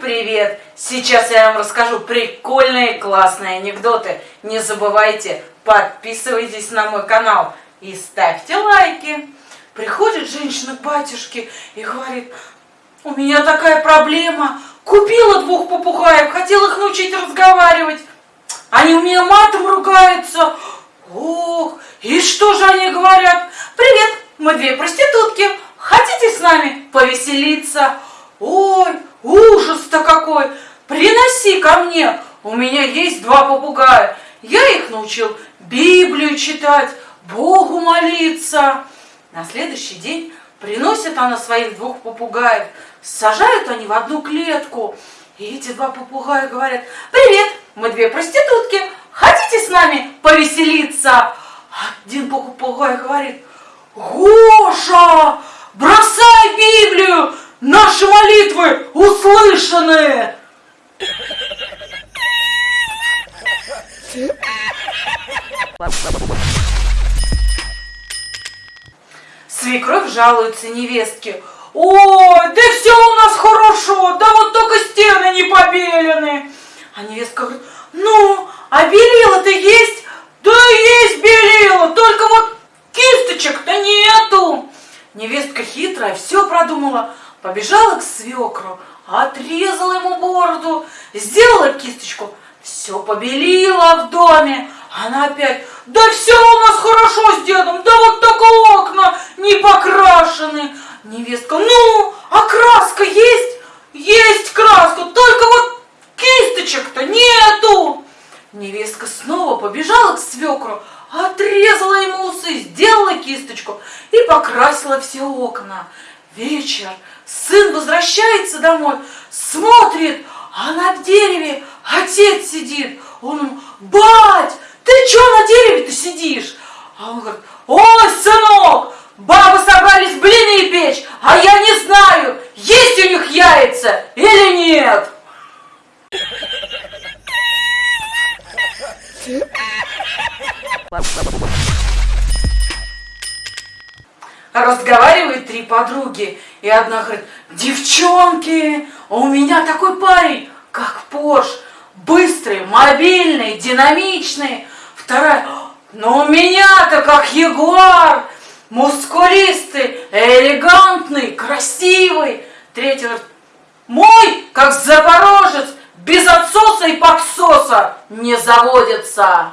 привет! Сейчас я вам расскажу прикольные классные анекдоты. Не забывайте, подписывайтесь на мой канал и ставьте лайки. Приходит женщина к батюшке и говорит, у меня такая проблема, купила двух попугаев, хотела их научить разговаривать. Они у меня матом ругаются. Ох, и что же они говорят? Привет, мы две проститутки, хотите с нами повеселиться? Ой! Приноси ко мне, у меня есть два попугая. Я их научил Библию читать, Богу молиться. На следующий день приносит она своих двух попугаев. Сажают они в одну клетку. И эти два попугая говорят, привет, мы две проститутки, хотите с нами повеселиться? Один попугай говорит, Гоша, бросай Библию, Наши молитвы услышаны! Свекровь жалуется невестке. Ой, да все у нас хорошо, да вот только стены не побелены. А невестка говорит, ну, а белила-то есть? Да есть белила, только вот кисточек-то нету. Невестка хитрая, все продумала. Побежала к свекру, отрезала ему бороду, сделала кисточку, все побелила в доме. Она опять, да все у нас хорошо с дедом, да вот только окна не покрашены. Невестка, ну, а краска есть? Есть краска, только вот кисточек-то нету. Невестка снова побежала к свекру, отрезала ему усы, сделала кисточку и покрасила все окна. Вечер, сын возвращается домой, смотрит, а на дереве отец сидит. Он ему, бать, ты что на дереве-то сидишь? А он говорит, ой, сынок, бабы собрались блины печь, а я не знаю, есть у них яйца или нет. Разговаривают три подруги, и одна говорит, девчонки, у меня такой парень, как Порш, быстрый, мобильный, динамичный. Вторая, но у меня-то как Ягуар, мускулистый, элегантный, красивый. Говорит, мой, как Запорожец, без отсоса и подсоса не заводится.